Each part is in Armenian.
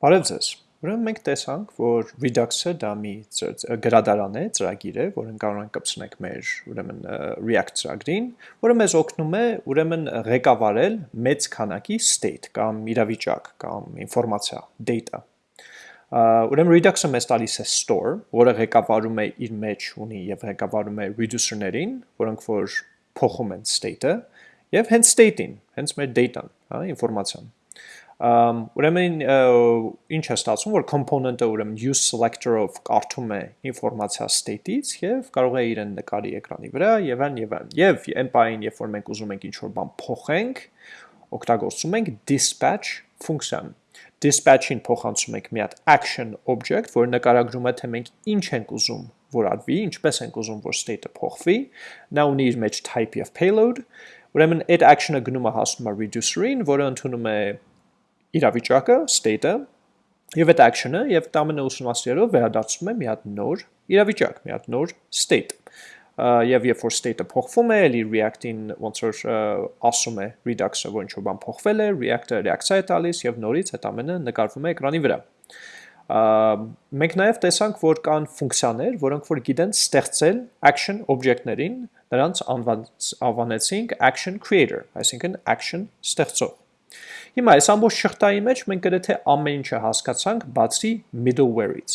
Բարև ձեզ։ Ուրեմն մենք տեսանք, որ Redux-ը դա մի գրադարան է, ծրագիր է, որն կարող ենք կպցնենք մեր ուրեմն React ծրագրին, որը մեզ օգնում է ուրեմն ղեկավարել մեծ քանակի state կամ իրավիճակ կամ ինֆորմացիա, data։ Ուրեմն Redux-ը մեզ տալիս է store, որը ղեկավարում է իր մեջ ունի եւ ղեկավարում է reducer-ներին, որոնք որ փոխում են state-ը, եւ հենց state-ին, հենց մեր data-ն, հա, ինֆորմացիան ուրեմն ինչ է ստացվում, որ component-ը ուրեմն use selector-ով կարդում է ինֆորմացիա state-ից եւ կարող է իրեն նկարի էկրանի վրա եւ այն եւ այն։ Եվ այն պահին, երբ որ մենք ուզում ենք ինչ-որ բան փոխենք, օգտագործում ենք dispatch ֆունկցիան։ Dispatch-ին փոխանցում ենք մի հատ action object, որը նկարագրում է թե մենք ինչ ենք ուզում որ արվի, ինչպես ենք ուզում որ state-ը փոխվի։ Նա ունի իր մեջ type եւ payload։ Ուրեմն այդ action-ը գնում է հասնում է reducer-ին, որը ընդունում է իրավիճակը, state-ը, եւ այդ action-ը եւ տամենը ուսումնասիրելով վերադարձնում է մի հատ նոր իրավիճակ, մի հատ նոր state եւ երբ որ state-ը փոխվում է, էլի React-ին ոնց որ ասում է Redux-ը, որ ինչ-որ բան փոխվել է, React-ը reaction է տալիս եւ նորից այդ ամենը նկարվում է էկրանի վրա։ Մենք նաև տեսանք, որ կան ֆունկցիաներ, որոնք որ գիտեն ստեղծել action object-ներին, նրանց անվանեցինք action creator, այսինքն action ստեղծող։ Հիմա այս ամբողջ շղթայի մեջ մենք գրեթե ամեն ինչը հասկացանք բացի middleware-ից։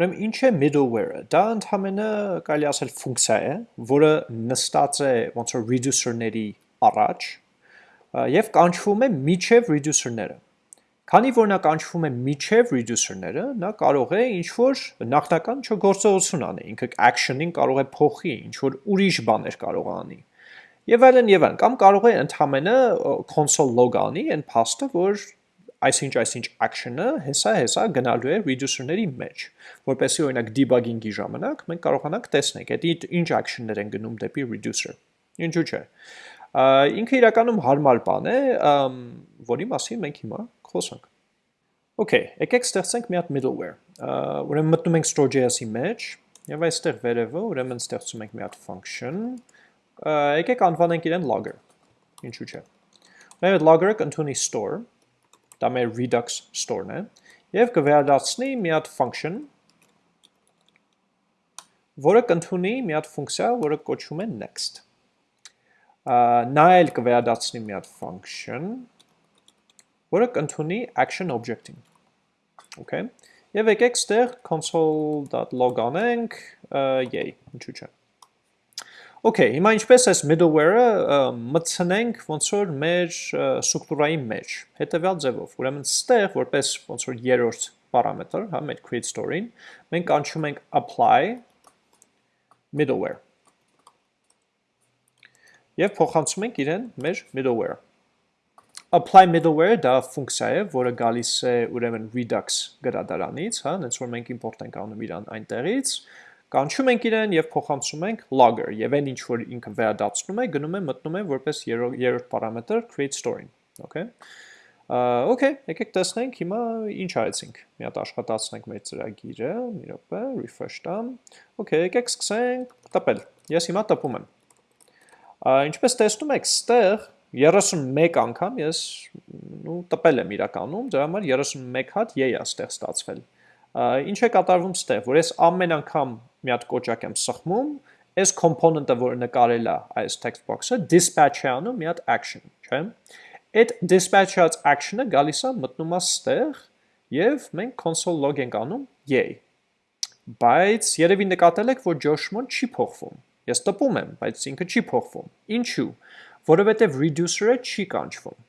Ուրեմն ինչ է middleware-ը։ Դա ընդհանրապես կարելի ասել ֆունկցիա է, որը նստած է ոնց որ reducer-ների առաջ եւ կանչվում է միջև reducer-ները։ Քանի որ նա կանչվում է միջև reducer-ները, նա կարող է ինչ որ նախնական չգործողություն անի, ինքը action-ին կարող է փոխի, ինչ որ ուրիշ բաներ կարող է անի եւ այլն եւ այլն կամ կարող է ընդհանրը console log անի այն փաստը որ այսինչ այսինչ action-ը հեսա հեսա գնալու է reducer-ների մեջ որպեսզի օրինակ debugging-ի ժամանակ մենք կարողանանք տեսնել այդ ինչ action-ներ են գնում դեպի reducer ինչու՞ չէ ինքը իրականում հարմար բան է որի մասին մենք հիմա խոսանք Okay, եկեք ստեղծենք մի հատ middleware։ Ուրեմն մտնում ենք Store.js-ի մեջ եւ այստեղ վերևը ուրեմն ստեղծում ենք մի հատ function, եկեք անվանենք իրեն logger, ինչու չէ։ Մեր logger-ը կընդունի store, դա մեր Redux store-ն է, և կվերադարձնի մի հատ function, որը կընդունի մի հատ ֆունկցիա, որը կոչվում է next։ Նա էլ կվերադարձնի մի հատ function, որը կընդունի action object-ին։ Okay։ Եվ եկեք ստեղ console.log անենք, yay, ինչու չէ։ Okay, հիմա ինչպես այս middleware-ը մտցնենք ոնց որ մեր ստրուկտուրայի մեջ, հետևյալ ձևով։ Ուրեմն ստեղ որպես ոնց որ երրորդ պարամետր, հա, մեր create story-ին, մենք կանչում ենք apply middleware։ Եվ փոխանցում ենք իրեն մեր middleware։ Apply middleware դա ֆունկցիա է, որը գալիս է ուրեմն Redux գրադարանից, հա, հենց որ մենք import ենք անում իրան այնտեղից, կանչում ենք իրեն եւ փոխանցում ենք logger եւ այն ինչ որ ինքը վերադարձնում է գնում է մտնում է որպես երրորդ պարամետր create story-ին okay Okay, եկեք տեսնենք հիմա ինչ արեցինք։ Մի հատ աշխատացնենք մեր ծրագիրը, մի րոպե, refresh տամ։ Okay, եկեք սկսենք տպել։ Ես հիմա տպում եմ։ Ինչպես տեսնում եք, ստեղ 31 անգամ ես ու տպել եմ իրականում, դրա համար 31 հատ յեյ է ստեղ ստացվել։ Ինչ է կատարվում ստեղ, որ ես ամեն անգամ մի հատ կոճակ եմ սխմում, այս component-ը, որը նկարել է այս text box-ը, dispatch է անում մի հատ action, չէ՞։ Այդ dispatch-ած action-ը գալիս է մտնում է ստեղ եւ մենք console log ենք անում yay։ Բայց երևի նկատել եք, որ Josh-մոն չի փոխվում։ Ես տպում եմ, բայց ինքը չի փոխվում։ Ինչու՞։ Որովհետեւ reducer-ը չի կանչվում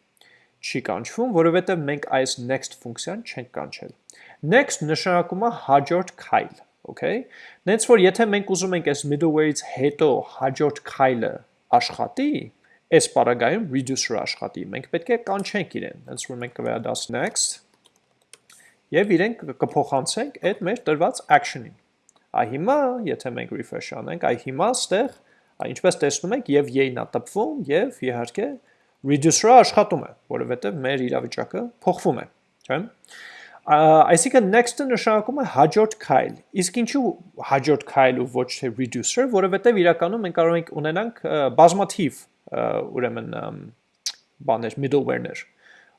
չի կանչվում, որովհետև մենք այս next ֆունկցիան չենք կանչել։ Next նշանակում է հաջորդ քայլ okay։ Նենց որ եթե մենք ուզում ենք այս middleware-ից հետո հաջորդ քայլը աշխատի, այս պարագայում reducer-ը աշխատի, մենք պետք է կանչենք իրեն, հենց որ մենք կվերադասնենք next եւ իրեն կփոխանցենք այդ մեր տրված action-ին։ Այ հիմա, եթե մենք refresh անենք, այ հիմա ստեղ, ինչպես տեսնում եք, եւ y-ն է տպվում եւ իհարկե reducer-ը աշխատում է, որովհետեւ մեր իրավիճակը փոխվում է, չէ՞։ Այսինքն next-ը նշանակում է հաջորդ քայլ։ Իսկ ինչու հաջորդ քայլ ու ոչ թե reducer, որովհետև իրականում մենք կարող ենք ունենանք բազմաթիվ ուրեմն բաներ, middleware-ներ։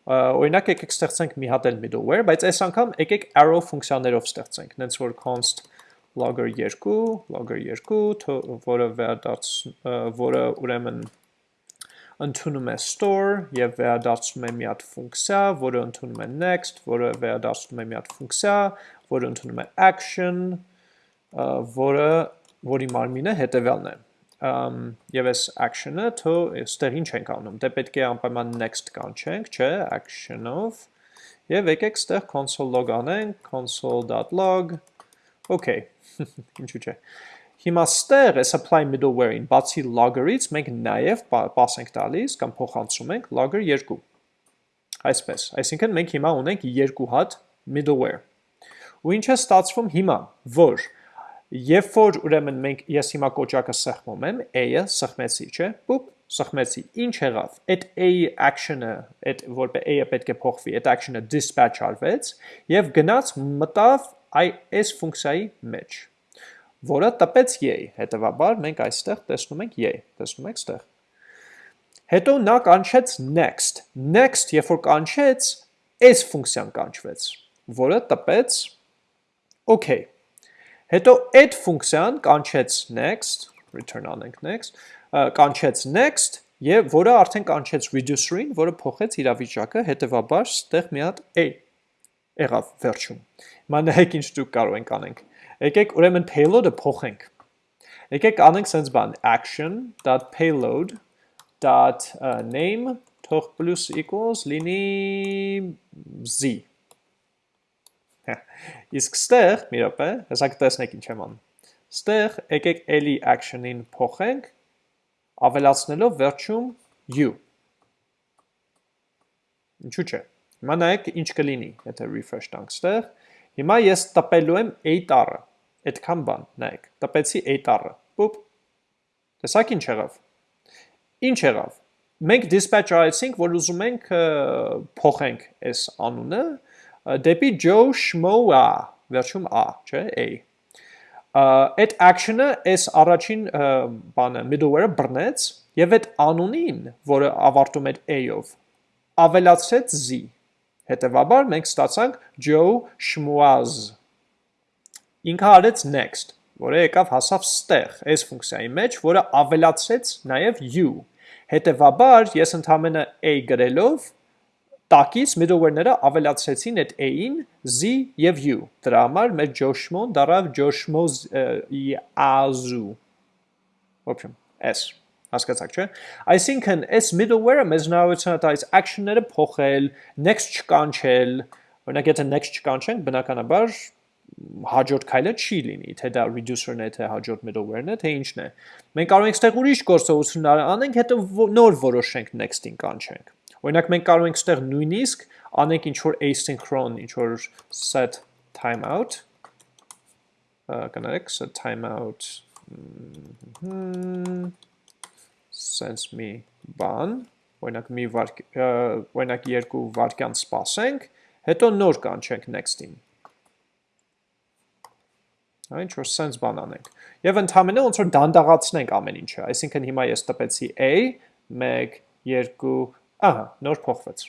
Օրինակ եկեք ստեղծենք մի հատ էլ middleware, բայց այս անգամ եկեք arrow ֆունկցիաներով ստեղծենք, նենց որ const logger 2, logger 2, որը վերադարձ որը ուրեմն ընդունում է store եւ վերադարձնում է մի հատ ֆունկցիա, որը ընդունում է next, որը վերադարձնում է մի հատ ֆունկցիա, որը ընդունում է action, որը որի մարմինը հետեւյալն է եւ այս action-ը թո ստեղ ինչ ենք անում դե պետք է անպայման next կանչենք չէ action-ով եւ եկեք ստեղ console log անենք console.log okay ինչու՞ չէ Հիմա ստեղ այս apply middleware-ին բացի logger-ից մենք նաև pass ենք տալիս կամ փոխանցում ենք logger 2։ Այսպես, այսինքն մենք հիմա ունենք երկու հատ middleware։ Ու ինչ է ստացվում հիմա, որ երբ որ ուրեմն մենք ես հիմա կոճակը սեղմում եմ, a-ը սեղմեցի, չէ՞, բուպ, սխմեցի, ինչ եղավ, այդ a action-ը, այդ որ a-ը պետք է փոխվի, այդ action-ը dispatch արվեց եւ գնաց մտավ այ այս ֆունկցիայի մեջ որը տպեց yay, հետևաբար մենք այստեղ տեսնում ենք yay, տեսնում եք ստեղ։ Հետո նա կանչեց next, next երբ որ կանչեց, այս ֆունկցիան կանչվեց, որը տպեց okay։ Հետո այդ ֆունկցիան կանչեց next, return անենք next, կանչեց next եւ որը արդեն կանչեց reducer-ին, որը փոխեց իրավիճակը, հետեւաբար ստեղ մի հատ a եղավ վերջում։ Հիմա նայեք ինչ դուք կարող ենք անենք։ Եկեք ուրեմն payload-ը փոխենք։ Եկեք անենք sense բան action.payload.name թող plus equals լինի z։ Իսկ ստեղ, մի րոպե, հեսա կտեսնեք ինչ եմ անում։ Ստեղ եկեք էլի action-ին փոխենք, ավելացնելով վերջում u։ Ինչու՞ չէ։ Հիմա նայեք ինչ կլինի, եթե refresh տանք ստեղ։ Հիմա ես տպելու եմ a տառը այդքան բան, նայեք, տպեցի a տառը, պուպ, տեսակ ինչ եղավ, ինչ եղավ, մենք dispatch արեցինք, որ ուզում ենք փոխենք այս անունը, դեպի Joe Schmo-a, վերջում a, չէ, a, այդ action-ը այս առաջին բանը middleware-ը բռնեց եւ այդ անունին, որը ավարտում էր a-ով, ավելացրեց z։ Հետևաբար մենք ստացանք Joe Schmoaz Ինքը արեց next, որը եկավ հասավ ստեղ, այս ֆունկցիայի մեջ, որը ավելացրեց նաև u։ Հետևաբար ես ընդամենը a գրելով տակից middleware-ները ավելացրեցին այդ a-ին z եւ u։ Դրա համար մեր Joshmon դառավ Joshmoz azu։ Ոբշեմ, s։ Հասկացաք, չէ՞։ Այսինքն, այս middleware-ը մեզ հնարավորություն է տալիս action-ները փոխել, next չկանչել, օրինակ եթե next չկանչենք, բնականաբար հաջորդ քայլը չի լինի, թե դա reducer-ն է, թե հաջորդ middleware-ն է, թե ինչն է։ Մենք կարող ենք ստեղ ուրիշ գործողություն անենք, հետո նոր որոշենք next-ին կանչենք։ Օրինակ մենք կարող ենք ստեղ նույնիսկ անենք ինչ որ asynchron, ինչ որ set timeout կներեք set timeout sense me բան, օրինակ մի վարկ, օրինակ երկու վարկյան սպասենք, հետո նոր կանչենք next-ին հա ինչ որ sense բան անենք։ Եվ ընդհանրապես ոնց որ դանդաղացնենք ամեն ինչը, այսինքն հիմա ես տպեցի a 1 2 ահա նոր փոխվեց։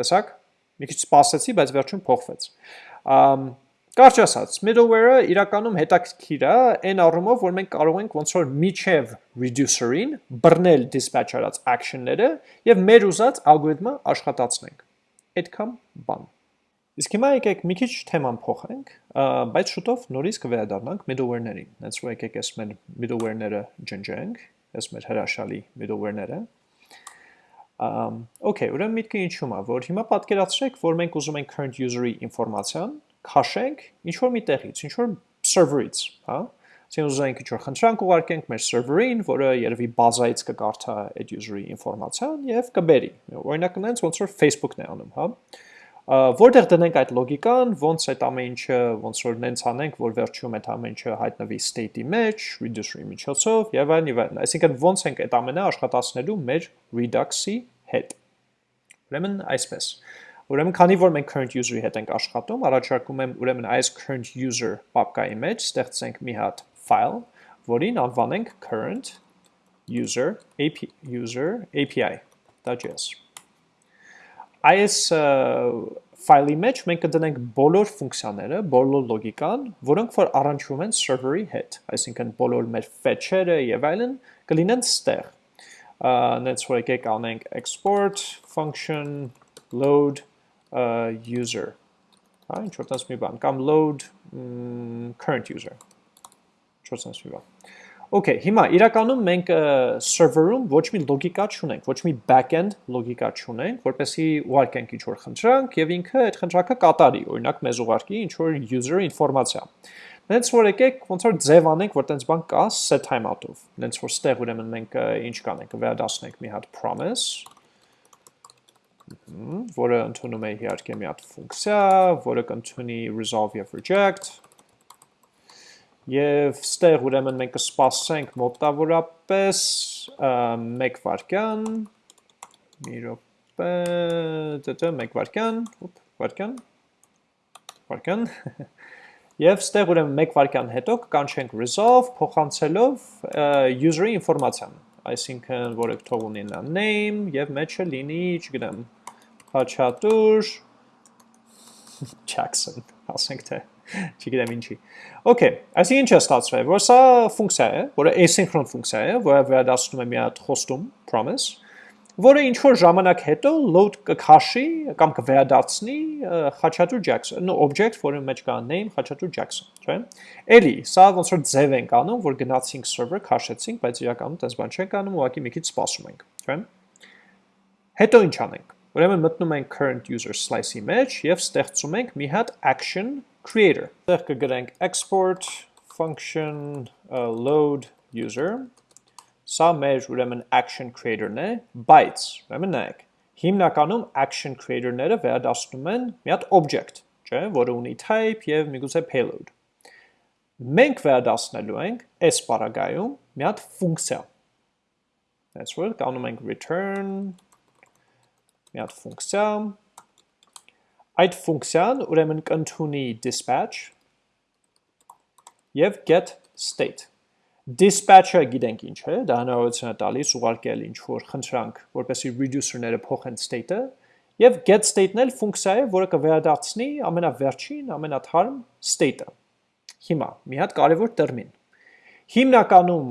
Տեսակ։ Մի քիչ սպասեցի, բայց վերջում փոխվեց։ Ամ Կարճ ասած, middleware-ը իրականում հետաքրքիր է այն առումով, որ մենք կարող ենք ոնց որ միջև reducer-ին բռնել dispatch արած action-ները եւ մեր ուզած ալգորիթմը աշխատացնենք։ Այդքան բան։ Իսկ հիմա եկեք մի քիչ թեման փոխենք, բայց շուտով նորից կվերադառնանք middleware-ներին։ Հենց որ եկեք այս մեր middleware-ները ջնջենք, այս մեր հրաշալի middleware-ները։ Ամ, okay, ուրեմն միտքը ինչու՞մ է, որ հիմա պատկերացրեք, որ մենք ուզում ենք current user-ի ինֆորմացիան քաշենք ինչ որ մի տեղից, ինչ որ server-ից, հա։ Այսինքն ուզում ենք ինչ որ խնդրանք ուղարկենք մեր server-ին, որը երևի բազայից կկարդա այդ user-ի ինֆորմացիան եւ կբերի։ Օրինակ նենց ոնց որ Facebook-ն է անում, հա որտեղ դնենք այդ լոգիկան, ոնց այդ ամեն ինչը, ոնց որ նենց անենք, որ վերջում այդ ամեն ինչը հայտնվի state-ի մեջ, reducer-ի միջոցով եւ այլն եւ այլն։ Այսինքն ոնց ենք այդ ամենը աշխատացնելու մեր redux-ի հետ։ Ուրեմն այսպես։ Ուրեմն քանի որ մենք current user-ի հետ ենք աշխատում, առաջարկում եմ ուրեմն այս current user պապկայի մեջ ստեղծենք մի հատ file, որին անվանենք current user API user API.js այս ֆայլի մեջ մենք կդնենք բոլոր ֆունկցիաները, բոլոր լոգիկան, որոնք որ առնչվում են server-ի հետ, այսինքն բոլոր մեր fetch-երը եւ այլն կլինեն ստեղ։ Նենց որ եկեք անենք export function load uh, user հա ինչ որ տես մի բան կամ load current user ինչ որ տես մի բան Okay, հիմա իրականում մենք server-ում ոչ մի լոգիկա չունենք, ոչ մի back-end լոգիկա չունենք, որպեսզի ուղարկենք ինչ-որ խնդրանք եւ ինքը այդ խնդրանքը կատարի, օրինակ մեզ ուղարկի ինչ-որ user ինֆորմացիա։ Նենց որ եկեք ոնց որ ձև անենք, որ տենց բան կա set timeout-ով։ Նենց որ ստեղ ուրեմն մենք ինչ կանենք, վերադասնենք մի հատ promise, որը ընդունում է իհարկե մի հատ ֆունկցիա, որը կընդունի resolve եւ reject, Եվ ստեղ ուրեմն մենք կսպասենք մոտավորապես մեկ վարկյան, մի ռոպե, դետը մեկ վարկյան, ուպ, վարկյան, վարկյան, և ստեղ ուրեմն մեկ վարկյան հետո կանչենք resolve փոխանցելով user-ի ինվորմացյան, այսինքն որը կթող ունի նա name և մեջը լինի, չգնեմ, հաչատուր, Jackson, ասենք թե չգիտեմ ինչի։ Okay, այսինքն ինչ է ստացվել, որ սա ֆունկցիա է, որը asynchron ֆունկցիա է, որը վերադասնում է մի հատ խոստում, promise, որը ինչ որ ժամանակ հետո load կքաշի կամ կվերադարձնի Խաչատուր Jackson, object, որը մեջ կա name Խաչատուր Jackson, չէ՞։ Էլի, սա ոնց որ ձև ենք անում, որ գնացինք server, քաշեցինք, բայց իրականում տես բան չենք անում, ուղղակի մի քիչ սպասում ենք, չէ՞։ Հետո ինչ անենք։ Ուրեմն մտնում ենք current user slice-ի մեջ եւ ստեղծում ենք մի հատ action creator։ Այդտեղ կգրենք export function uh, load user։ Սա մեր ուրեմն action creator-ն է, բայց ուրեմն նայեք, հիմնականում action creator-ները վերադասնում են մի հատ object, չէ, որը ունի type եւ միգուցե payload։ Մենք վերադասնելու ենք այս բaragայում մի հատ ֆունկցիա։ That's what անում ենք return մի հատ ֆունկցիա Այդ ֆունկցիան ուրեմն կընդունի dispatch եւ get state։ Dispatch-ը գիտենք ինչ է, դա հնարավորություն է տալիս ուղարկել ինչ-որ խնդրանք, որպեսզի reducer-ները փոխեն state-ը, եւ get state-ն էլ ֆունկցիա է, որը կվերադարձնի ամենավերջին, ամենաթարմ state-ը։ Հիմա մի հատ կարևոր տերմին։ Հիմնականում,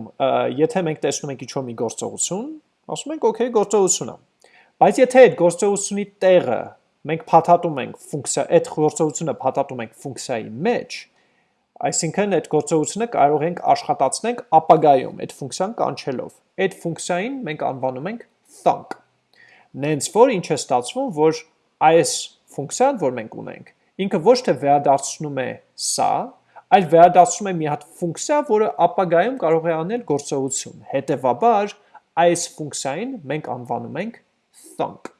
եթե մենք տեսնում ենք ինչ-որ մի գործողություն, ասում ենք, okay, գործողություն է։ Բայց եթե այդ գործողությունի տեղը մենք փաթաթում ենք ֆունկցիա, այդ գործողությունը փաթաթում ենք ֆունկցիայի մեջ, այսինքն այդ գործողությունը կարող ենք աշխատացնենք ապագայում այդ ֆունկցիան կանչելով։ Այդ ֆունկցիային մենք անվանում ենք thunk։ Նենց որ ինչ է ստացվում, որ այս ֆունկցիան, որ մենք ունենք, ինքը ոչ թե վերադարձնում է սա, այլ վերադարձնում է մի հատ ֆունկցիա, որը ապագայում կարող է անել գործողություն։ Հետևաբար, այս ֆունկցիային մենք անվանում ենք thunk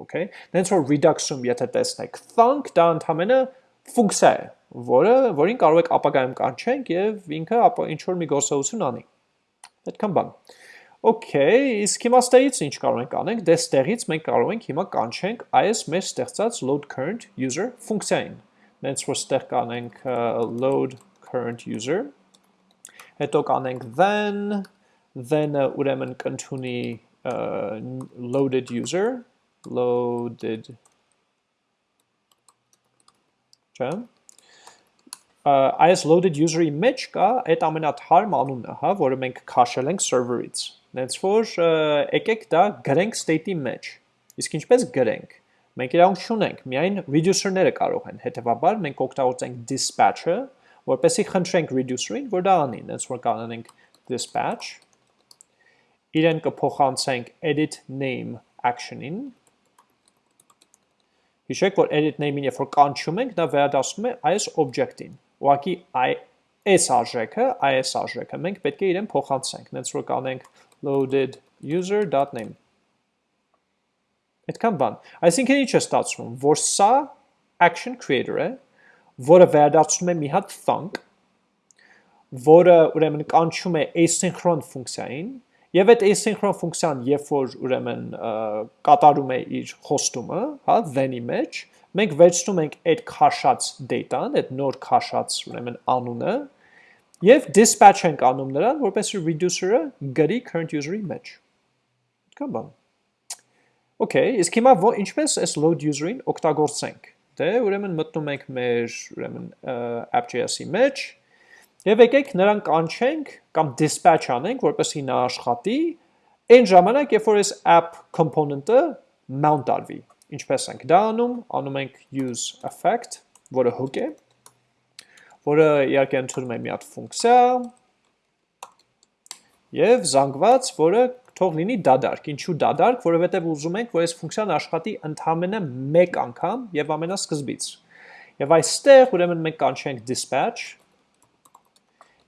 okay? Դենց որ redux-ում եթե տեսնեք thunk դա ընդհանրապես ֆունկցիա է որը որին կարող եք ապագայում կանչենք եւ ինքը ինչ որ մի գործողություն անի այդքան բան Okay, իսկ հիմա ստեղից ինչ կարող ենք անենք, դե ստեղից մենք կարող ենք հիմա կանչենք այս մեր ստեղծած load current user ֆունկցիային։ Նենց որ ստեղ կանենք load current user, հետո կանենք then, then-ը ուրեմն կընդունի loaded user, loaded չէ այս loaded user-ի մեջ կա այդ ամենաթարմ անունը, հա, որը մենք քաշել ենք server-ից։ Նենց որ եկեք դա գրենք state-ի մեջ։ Իսկ ինչպես գրենք։ Մենք իրավունք չունենք, միայն reducer-ները կարող են։ Հետևաբար մենք օգտագործենք dispatch-ը, որպեսզի խնդրենք reducer-ին, որ դա անի։ Նենց որ կանենք dispatch իրեն կփոխանցենք edit name action-ին Հիշեք, որ edit name-ին երբ որ կանչում ենք, դա վերադասնում է այս object-ին։ Ուղղակի այս արժեքը, այս արժեքը մենք պետք է իրեն փոխանցենք։ Նենց որ կանենք loaded user.name։ Այդքան բան։ Այսինքն ինչ է ստացվում, որ սա action creator է, որը վերադարձնում է մի հատ thunk, որը ուրեմն կանչում է asynchron ֆունկցիային, Եվ այդ asynchron ֆունկցիան, երբ որ ուրեմն կատարում է իր խոստումը, հա, then-ի մեջ, մենք վերցնում ենք այդ քաշած data-ն, այդ նոր քաշած ուրեմն անունը, եւ dispatch ենք անում նրան, որպեսզի reducer-ը գրի current user-ի մեջ։ Կամ բան։ Okay, իսկ հիմա ինչպես այս load user-ին օգտագործենք։ Դե ուրեմն մտնում ենք մեր ուրեմն app.js-ի մեջ եւ եկեք նրան կանչենք կամ dispatch անենք, որպեսզի նա աշխատի այն ժամանակ, երբ որ այս app component-ը mount արվի։ Ինչպես ենք դա անում, անում ենք use effect, որը hook է, որը իհարկե ընդունում է մի հատ ֆունկցիա եւ զանգված, որը թող լինի դադարք։ Ինչու դադարք, որովհետև ուզում ենք, որ այս ֆունկցիան աշխատի ընդհանրապես մեկ անգամ եւ ամենասկզբից։ Եվ այստեղ ուրեմն մենք կանչենք dispatch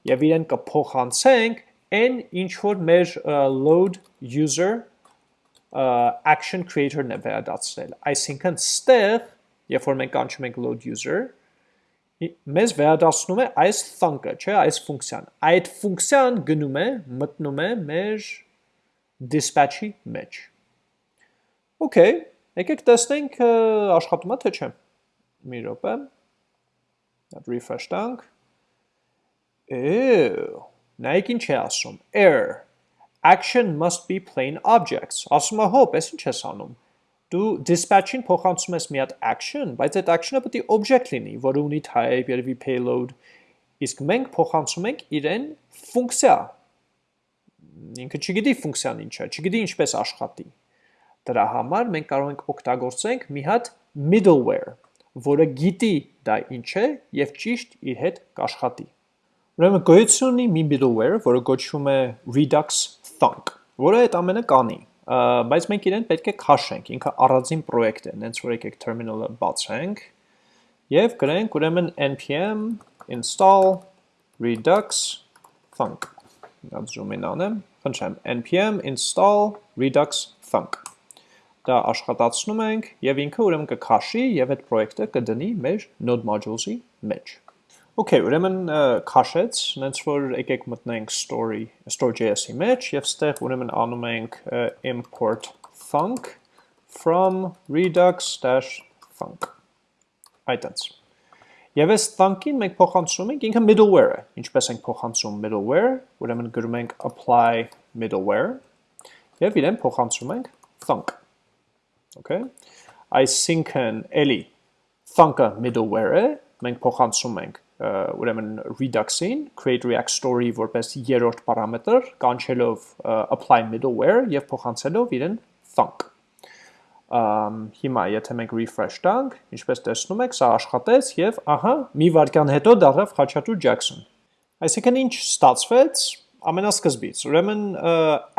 եւ իրեն կփոխանցենք այն ինչ որ մեր load user action creator-ն է վերադարձնել։ Այսինքն ստեղ, երբ որ մենք կանչում ենք load user, մեզ վերադասնում է այս thunk-ը, չէ, այս ֆունկցիան։ Այդ ֆունկցիան գնում է, մտնում է մեր dispatch-ի մեջ։ Okay, եկեք տեսնենք աշխատում է թե չէ։ Մի րոպե։ refresh տանք։ նայեք ինչ է ասում։ Error. Action must be plain objects։ Ասում է հոп, ես ինչ ես անում։ Դու dispatch-ին փոխանցում ես մի հատ action, բայց այդ action-ը պետք է object լինի, որը ունի type, երևի payload։ Իսկ մենք փոխանցում ենք իրեն ֆունկցիա, ինքը չգիտի ֆունկցիան ինչ է, չգիտի ինչպես աշխատի։ Դրա համար մենք կարող ենք օգտագործենք մի հատ middleware, որը գիտի դա ինչ է եւ ճիշտ իր հետ կաշխատի։ Ուրեմն գոյություն ունի մի middleware, որը կոչվում է Redux Thunk, որը այդ ամենը կանի, բայց մենք իրեն պետք է քաշենք, ինքը առանձին պրոյեկտ է, հենց որ եկեք terminal-ը բացենք եւ գրենք ուրեմն npm install redux thunk Դա in անեմ, խնդրեմ, npm install redux thunk։ Դա աշխատացնում ենք եւ ինքը ուրեմն կքաշի եւ այդ պրոյեկտը կդնի մեր node modules-ի մեջ։ Okay, ուրեմն քաշեց, նենց որ եկեք մտնենք story, store.js-ի մեջ եւ ստեղ ուրեմն անում ենք import thunk from redux-thunk։ Այդտենց։ Եվ այս thunk-ին մենք փոխանցում ենք ինքը middleware-ը։ Ինչպես ենք փոխանցում middleware, ուրեմն գրում ենք apply middleware եւ իրեն փոխանցում ենք thunk։ Okay։ Այսինքն էլի thunk-ը middleware-ը մենք փոխանցում ենք ուրեմն Redux-ին create react story որպես երրորդ պարամետր կանչելով apply middleware եւ փոխանցելով իրեն thunk հիմա եթե մենք refresh տանք, ինչպես տեսնում եք, սա աշխատեց եւ ահա մի վայրկյան հետո դառավ Խաչատուր Ջաքսոն։ Այսինքն ինչ ստացվեց ամենասկզբից։ Ուրեմն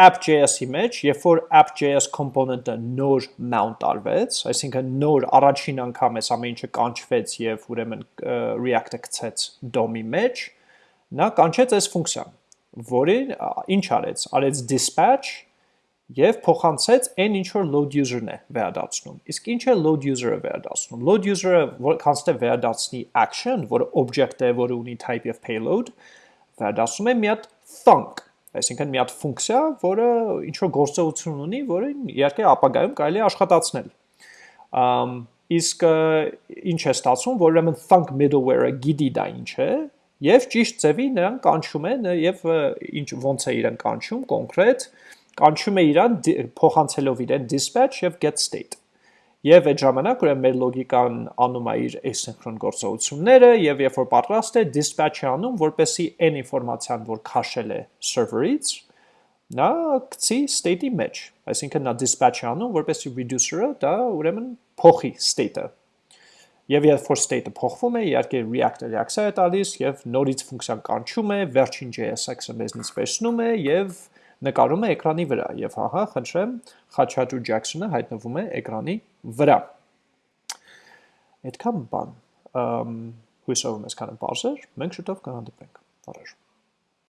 app.js-ի մեջ, երբ որ app.js component-ը նոր mount արվեց, այսինքն նոր առաջին անգամ էս ամեն ինչը կանչվեց եւ ուրեմն React-ը գցեց DOM-ի մեջ, նա կանչեց այս ֆունկցիան, որին ինչ արեց։ Արեց dispatch եւ փոխանցեց այն ինչ որ load user-ն է վերադարձնում։ Իսկ ինչ է load user-ը վերադարձնում։ Load user-ը որքանստե վերադարձնի action, որը object է, որը ունի type եւ payload, վերադարձնում է մի հատ thunk, այսինքն մի հատ ֆունկցիա, որը ինչ որ գործողություն ունի, որը իհարկե ապագայում կարելի է աշխատացնել։ Ամ իսկ ինչ է ստացվում, որ ուրեմն thunk middleware-ը գիտի դա ինչ է, եւ ճիշտ ձևի նրան կանչում է եւ ինչ ոնց է իրեն կանչում կոնկրետ կանչում է իրան փոխանցելով իրեն dispatch եւ get state։ Եվ այդ ժամանակ ուրեմն մեր լոգիկան անում է իր asynchron գործողությունները եւ երբ որ պատրաստ է dispatch-ը անում, որպեսի այն ինֆորմացիան, որ քաշել է server-ից, նա գցի state-ի մեջ։ Այսինքն նա dispatch-ը անում, որպեսի reducer-ը դա ուրեմն փոխի state-ը։ Եվ երբ որ state-ը փոխվում է, իհարկե React-ը reaction է տալիս եւ նորից ֆունկցիան կանչում է, վերջին JSX-ը մեզնից վերցնում է եւ նկարում է էկրանի վրա եւ ահա խնդրեմ Խաչատուր Ջաքսոնը հայտնվում է էկրանի վրա այդքան բան հույսով եմ այսքանը բարձր մենք շուտով կհանդիպենք առաջ